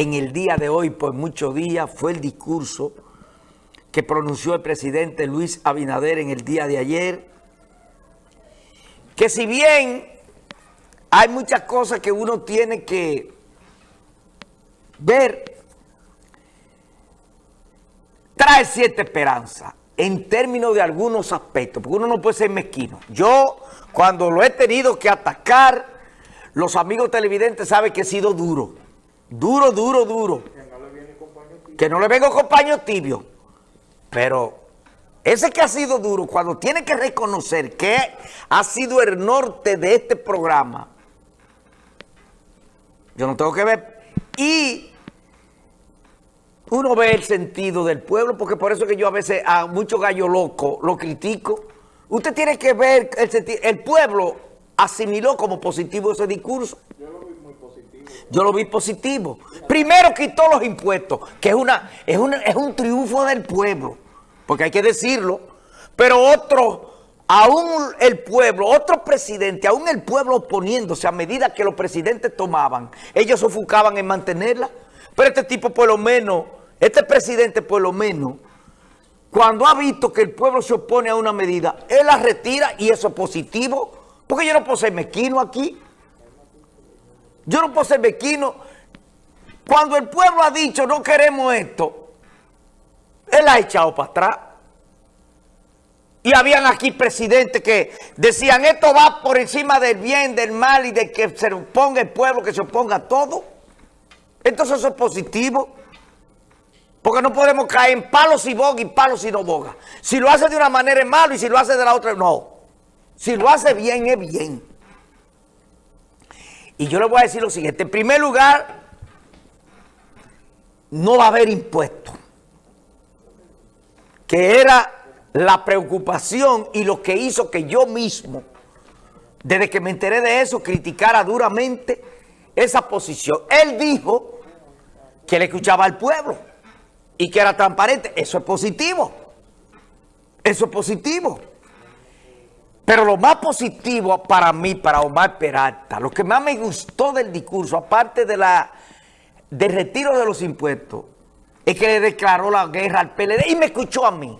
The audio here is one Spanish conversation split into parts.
en el día de hoy, por muchos días, fue el discurso que pronunció el presidente Luis Abinader en el día de ayer, que si bien hay muchas cosas que uno tiene que ver, trae cierta esperanza en términos de algunos aspectos, porque uno no puede ser mezquino. Yo, cuando lo he tenido que atacar, los amigos televidentes saben que he sido duro. Duro, duro, duro. Que no le vengo con paño tibio. Pero ese que ha sido duro, cuando tiene que reconocer que ha sido el norte de este programa, yo no tengo que ver. Y uno ve el sentido del pueblo, porque por eso que yo a veces a mucho gallo loco lo critico. Usted tiene que ver el sentido. El pueblo asimiló como positivo ese discurso. Yo lo vi muy positivo. Yo lo vi positivo. Primero quitó los impuestos, que es, una, es, es un triunfo del pueblo, porque hay que decirlo. Pero otro, aún el pueblo, otro presidente, aún el pueblo oponiéndose a medida que los presidentes tomaban, ellos sofocaban en mantenerla. Pero este tipo por lo menos, este presidente por lo menos, cuando ha visto que el pueblo se opone a una medida, él la retira y eso es positivo. Porque yo no puedo ser mezquino aquí. Yo no puedo ser mezquino. Cuando el pueblo ha dicho no queremos esto, él ha echado para atrás. Y habían aquí presidentes que decían esto va por encima del bien, del mal y de que se oponga el pueblo, que se oponga a todo. Entonces eso es positivo. Porque no podemos caer en palos y boga y palos y no boga. Si lo hace de una manera es malo y si lo hace de la otra no. Si lo hace bien, es bien. Y yo le voy a decir lo siguiente. En primer lugar, no va a haber impuestos. Que era la preocupación y lo que hizo que yo mismo, desde que me enteré de eso, criticara duramente esa posición. Él dijo que le escuchaba al pueblo y que era transparente. Eso es positivo. Eso es positivo. Pero lo más positivo para mí, para Omar Peralta, lo que más me gustó del discurso, aparte de la del retiro de los impuestos, es que le declaró la guerra al PLD y me escuchó a mí.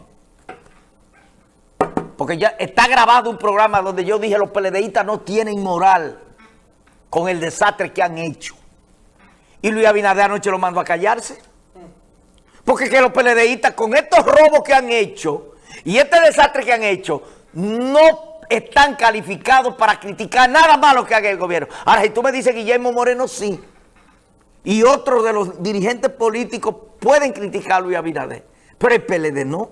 Porque ya está grabado un programa donde yo dije los PLDistas no tienen moral con el desastre que han hecho. Y Luis Abinader anoche lo mandó a callarse. Porque que los PLDistas con estos robos que han hecho y este desastre que han hecho, no están calificados para criticar nada malo que haga el gobierno. Ahora, si tú me dices Guillermo Moreno, sí. Y otros de los dirigentes políticos pueden criticar a Luis Abinader. Pero el PLD no.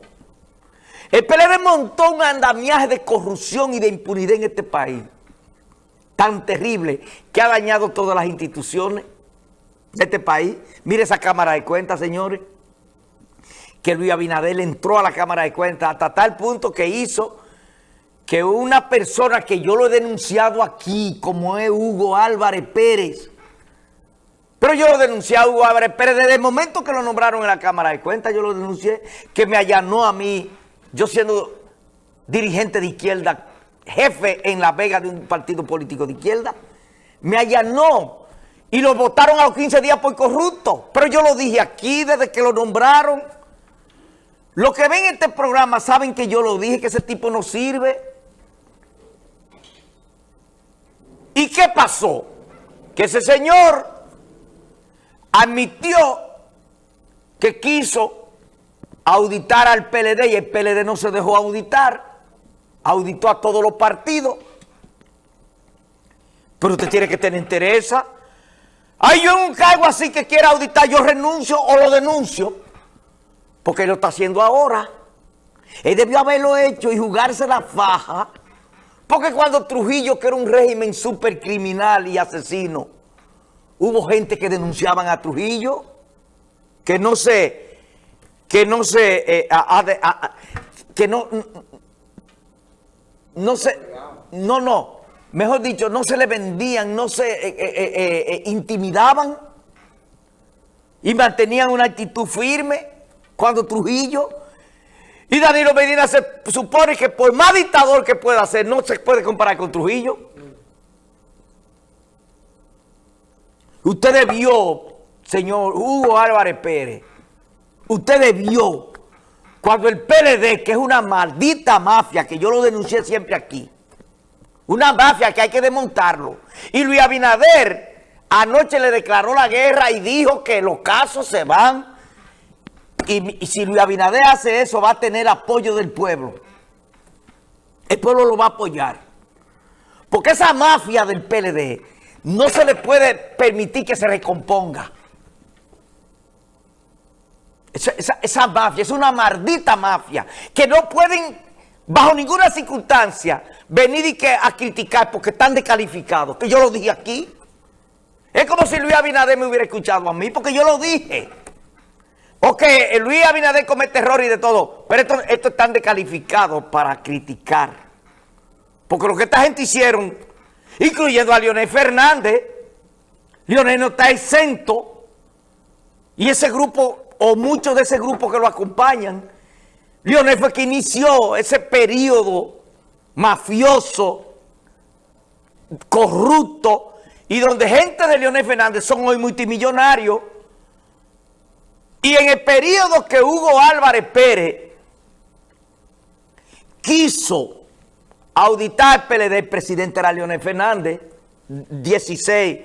El PLD montó un andamiaje de corrupción y de impunidad en este país. Tan terrible que ha dañado todas las instituciones de este país. Mire esa Cámara de Cuentas, señores. Que Luis Abinader entró a la Cámara de Cuentas hasta tal punto que hizo que una persona que yo lo he denunciado aquí, como es Hugo Álvarez Pérez, pero yo lo denuncié a Hugo Álvarez Pérez desde el momento que lo nombraron en la Cámara de Cuentas, yo lo denuncié, que me allanó a mí, yo siendo dirigente de izquierda, jefe en La Vega de un partido político de izquierda, me allanó y lo votaron a los 15 días por corrupto. Pero yo lo dije aquí desde que lo nombraron. Los que ven este programa saben que yo lo dije, que ese tipo no sirve. ¿Y qué pasó? Que ese señor admitió que quiso auditar al PLD y el PLD no se dejó auditar, auditó a todos los partidos. Pero usted tiene que tener interés. Hay yo un cargo así que quiera auditar, yo renuncio o lo denuncio, porque lo está haciendo ahora. Él debió haberlo hecho y jugarse la faja porque cuando Trujillo, que era un régimen súper criminal y asesino, hubo gente que denunciaban a Trujillo, que no se, que no se, eh, que no, no se, no, no, mejor dicho, no se le vendían, no se eh, eh, intimidaban y mantenían una actitud firme cuando Trujillo y Danilo Medina se supone que por más dictador que pueda ser, no se puede comparar con Trujillo. Usted debió señor Hugo Álvarez Pérez, usted debió, cuando el PLD, que es una maldita mafia, que yo lo denuncié siempre aquí, una mafia que hay que desmontarlo, y Luis Abinader anoche le declaró la guerra y dijo que los casos se van, y, si Luis Abinader hace eso va a tener apoyo del pueblo. El pueblo lo va a apoyar. Porque esa mafia del PLD no se le puede permitir que se recomponga. Esa, mafia es una maldita mafia que no pueden, bajo ninguna circunstancia, venir y que, a criticar porque están descalificados. Que yo lo dije aquí. Es como si Luis Abinader me hubiera escuchado a mí porque yo lo dije. Ok, Luis Abinader comete error y de todo, pero esto, esto están descalificados para criticar. Porque lo que esta gente hicieron, incluyendo a Leonel Fernández, Leonel no está exento. Y ese grupo, o muchos de ese grupo que lo acompañan, Leonel fue que inició ese periodo mafioso, corrupto, y donde gente de Leonel Fernández son hoy multimillonarios. Y en el periodo que Hugo Álvarez Pérez quiso auditar PLD, el presidente era Leonel Fernández, 16,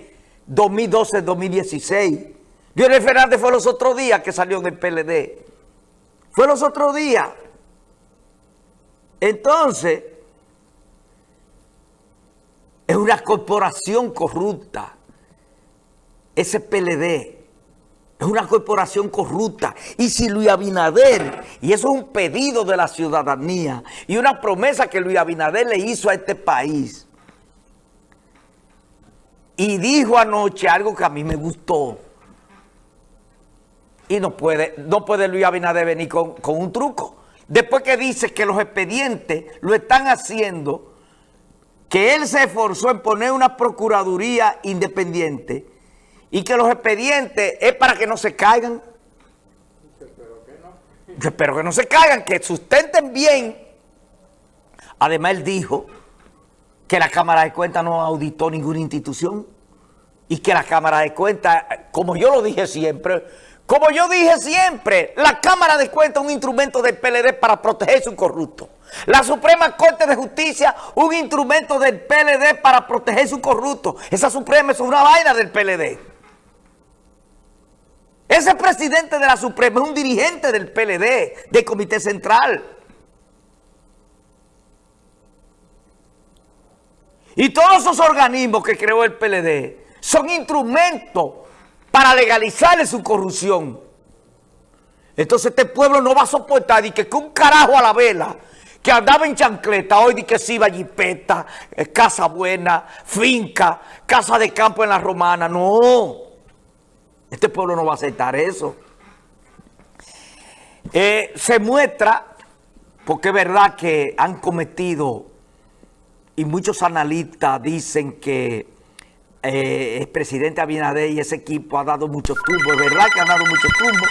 2012, 2016. Leonel Fernández fue los otros días que salió del PLD. Fue los otros días. Entonces, es una corporación corrupta. Ese PLD. Es una corporación corrupta. Y si Luis Abinader, y eso es un pedido de la ciudadanía, y una promesa que Luis Abinader le hizo a este país, y dijo anoche algo que a mí me gustó, y no puede, no puede Luis Abinader venir con, con un truco. Después que dice que los expedientes lo están haciendo, que él se esforzó en poner una procuraduría independiente, y que los expedientes es para que no se caigan. Espero que no. Espero que no se caigan, que sustenten bien. Además, él dijo que la Cámara de Cuentas no auditó ninguna institución y que la Cámara de Cuentas, como yo lo dije siempre, como yo dije siempre, la Cámara de Cuentas es un instrumento del PLD para protegerse un corrupto. La Suprema Corte de Justicia, un instrumento del PLD para protegerse un corrupto. Esa Suprema es una vaina del PLD. Ese presidente de la Suprema es un dirigente del PLD, del Comité Central. Y todos esos organismos que creó el PLD son instrumentos para legalizar su corrupción. Entonces este pueblo no va a soportar y que, un carajo a la vela que andaba en chancleta, hoy di que sí iba jipeta, eh, casa buena, finca, casa de campo en la romana. No. Este pueblo no va a aceptar eso. Eh, se muestra, porque es verdad que han cometido, y muchos analistas dicen que eh, el presidente Abinader y ese equipo ha dado muchos tumbos, es verdad que han dado muchos tumbos,